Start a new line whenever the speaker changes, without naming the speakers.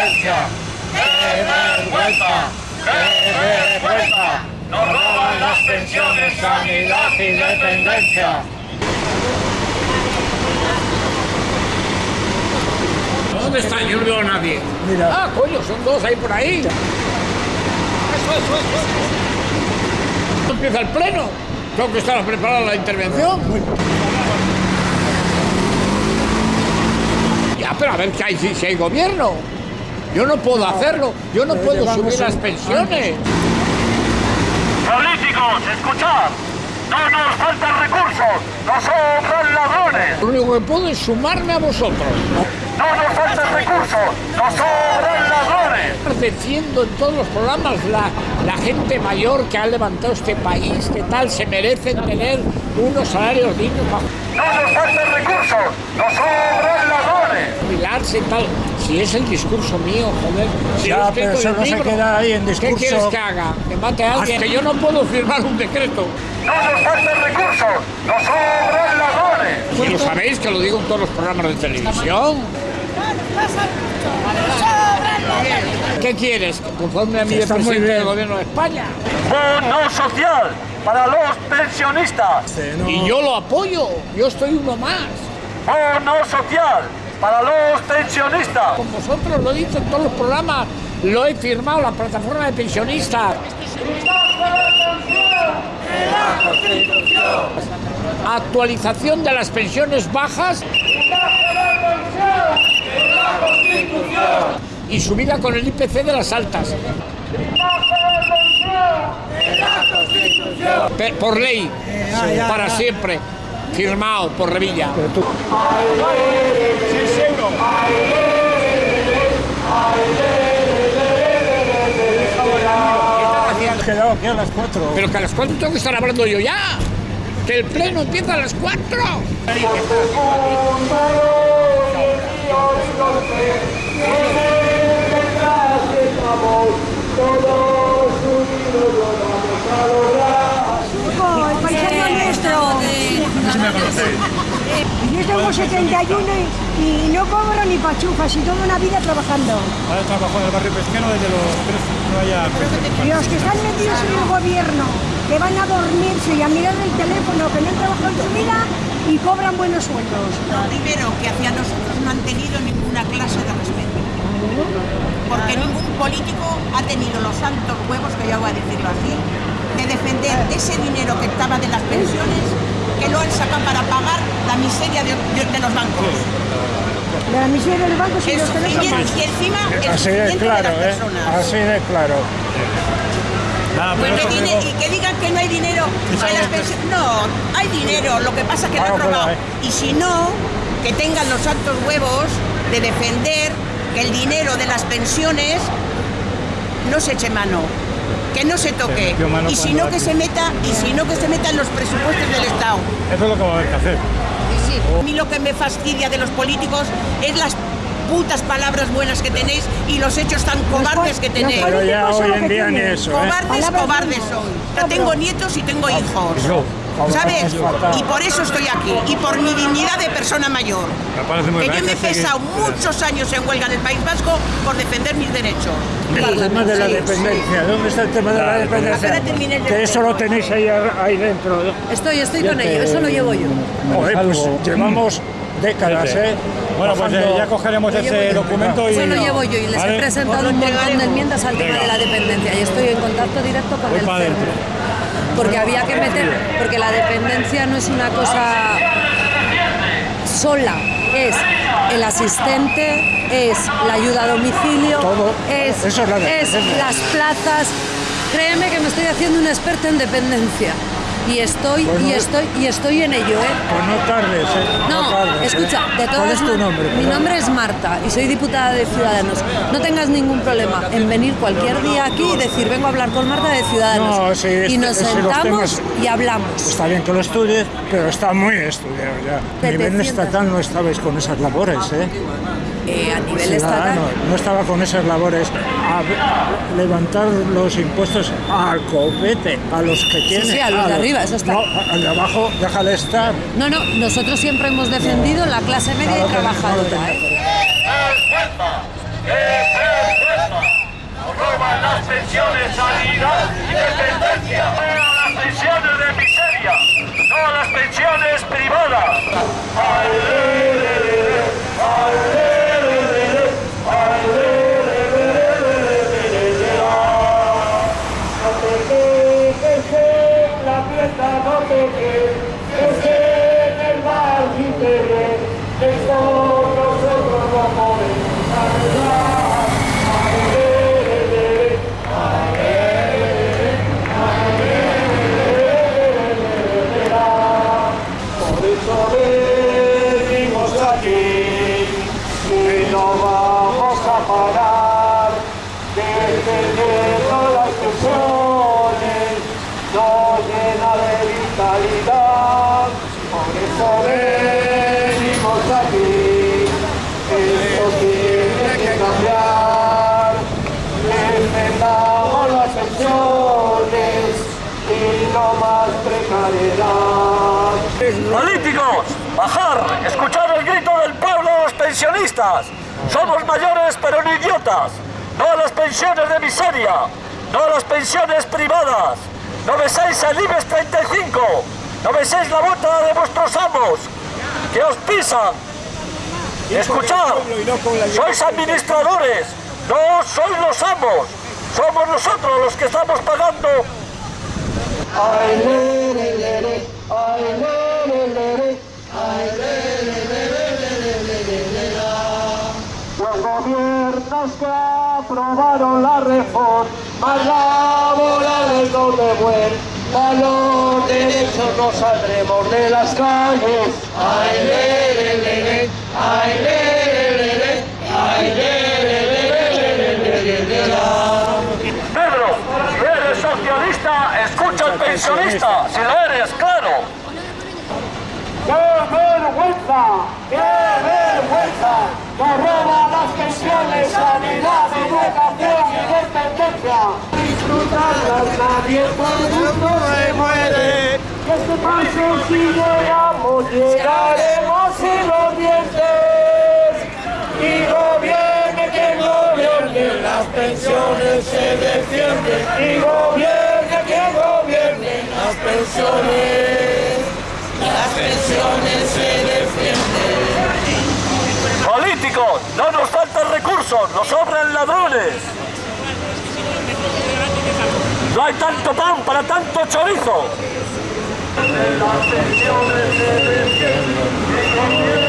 independencia! ¡Qué vergüenza! ¡Qué vergüenza! ¡Nos roban las pensiones, sanidad y dependencia!
¿Dónde están? Yo no veo a nadie.
Mira.
Ah, coño, son dos ahí por ahí. Eso, eso, eso. Empieza el pleno. Tengo que estar preparada la intervención. Ya, pero a ver si hay, si, si hay gobierno. Yo no puedo hacerlo. Yo no puedo subir las pensiones.
Políticos, escuchad. No nos faltan recursos. Nos sobran ladrones.
Lo único que puedo es sumarme a vosotros.
No nos faltan recursos. Nos sobran ladrones.
Defiendo en todos los programas la, la gente mayor que ha levantado este país, que tal, se merecen tener unos salarios dignos
No nos faltan recursos. Nos sobran ladrones.
Tal. Si es el discurso mío, joder. Si
Ya, pero eso no
un
se
libro.
queda ahí en
¿Qué
discurso.
quieres que haga? ¿Que mate a alguien? Que yo no puedo firmar un decreto.
No nos faltan recursos. Nos sobran ladrones.
Y lo sabéis que lo digo en todos los programas de televisión. ¿Qué quieres? Conforme a mi presidente del gobierno de España.
Bono social para los pensionistas.
Sí, no.
Y yo lo apoyo. Yo estoy uno más.
Bono social para los pensionistas.
Con vosotros lo he dicho en todos los programas. Lo he firmado, la plataforma de pensionistas. Actualización de las pensiones bajas. Y subida con el IPC de las altas. Por ley, para siempre. Firmado por Revilla.
Quedado a las cuatro.
Pero que a las 4 tengo que estar hablando yo ya. Que el pleno empieza a las 4.
el paisano nuestro. Yo tengo 71 y, y no cobro ni pachufas y toda una vida trabajando.
Ahora trabajo en el barrio pesquero desde los tres, no haya
Y los que están metidos en el gobierno, que van a dormirse y a mirar el teléfono, que no han trabajado en su vida y cobran buenos sueldos.
Primero, que hacia nosotros no han tenido ninguna clase de respeto. Porque ningún político ha tenido los santos huevos, que ya voy a decirlo así, de defender ese dinero que estaba de las pensiones, que lo han sacado para pagar la miseria de, de- de los bancos.
La miseria del banco y
Eso,
los
y, encima el
Así
sufrimiento
claro,
de las
¿eh?
personas.
Así de claro.
Nada,
Pues que y que digan que no hay dinero en las pensiones. No, hay dinero, lo que pasa es que lo
Ah,
han robado.
hay.
Y si no, que tengan los altos huevos de defender que el dinero de las pensiones no se eche mano, que no se toque. Y si no que
aquí.
se meta, y si no que se meta en los presupuestos del Estado.
Eso es lo que va a haber que hacer.
A mí lo que me fastidia de los políticos es las putas palabras buenas que tenéis y los hechos tan cobardes que tenéis.
Pero ya hoy en día ni eso, ¿eh?
Cobardes,
Palabras
cobardes son. Ya tengo nietos y tengo hijos. ¿Sabes? Y por eso estoy aquí. Y por mi dignidad de persona mayor.
Me parece muy
Que
bien
yo me he pesado muchos años en huelga en el País Vasco por defender mis derechos.
El tema de la
Sí,
dependencia. ¿Dónde está el tema de la dependencia? Que eso lo tenéis ahí, ahí dentro.
Estoy, estoy con ello, eso lo llevo yo.
Joder, pues llevamos décadas, ¿eh?
Bueno, pues eh, ya cogeremos ese documento y...
Eso lo llevo yo y les
¿Vale?
he presentado un montón de enmiendas al tema de la dependencia y estoy en contacto directo con
Voy
el
para.
Porque había que meter, porque la dependencia no es una cosa sola, es el asistente, es la ayuda a domicilio,
Todo.
es,
Eso es la
es
dependencia.
las plazas. Créeme que me estoy haciendo una experta en dependencia y estoy
Pues
y
no-
estoy y estoy en ello, ¿eh?
Pues no tardes, ¿eh?
No,
tardes, ¿eh?
escucha, de todas
¿Cuál es tu nombre?
Mi nombre es Marta y soy diputada de Ciudadanos. No tengas ningún problema en venir cualquier día aquí y decir vengo a hablar con Marta de Ciudadanos.
No, sí,
y nos sentamos
temas-
y hablamos.
Está bien que lo estudies, pero está muy estudiado ya. A nivel
700.
estatal no estabais con esas labores, ¿eh?
Eh, a nivel estatal.
Ciudadano no estaba con esas labores. A a levantar los impuestos al copete, a los que tienen.
sí, a los de arriba, eso está.
No, al de abajo, déjale estar.
No, no, nosotros siempre hemos defendido la clase media
No
y
no
trabajadora.
tenía
¿eh?
¡Vergüenza! esperanza. Nos roban las pensiones, sanidad y dependencia. No a las pensiones de miseria, no a las pensiones privadas. Ay, Políticos, bajar, escuchar el grito del pueblo de los pensionistas. Somos mayores pero no idiotas. No a las pensiones de miseria, no a las pensiones privadas. No beséis el IBEX 35, no beséis la bota de vuestros amos, que os pisan. Escuchad, sois administradores, no sois los amos, somos nosotros los que estamos pagando Ay, le, le, le, le. Ay, le, le, le, le. Le, le, le, le, le, le, le, Los gobiernos que aprobaron la reforma laboral y no devuelta los derechos nos saldremos de las calles. Ay, le, le, le, le. Ay, le, pensionista, si lo eres, claro. ¡Qué vergüenza! ¡Qué vergüenza! Nos roban las pensiones, sanidad, educación y dependencia. Disfrutarlas nadie por gusto se muere. Que este paso si llegamos, llegaremos sin los dientes. Y gobierne quien gobierne, las pensiones se defienden. Y pensiones. Las pensiones se defienden. Políticos, no nos faltan recursos, nos sobran ladrones. No hay tanto pan para tanto chorizo. Las pensiones se defienden.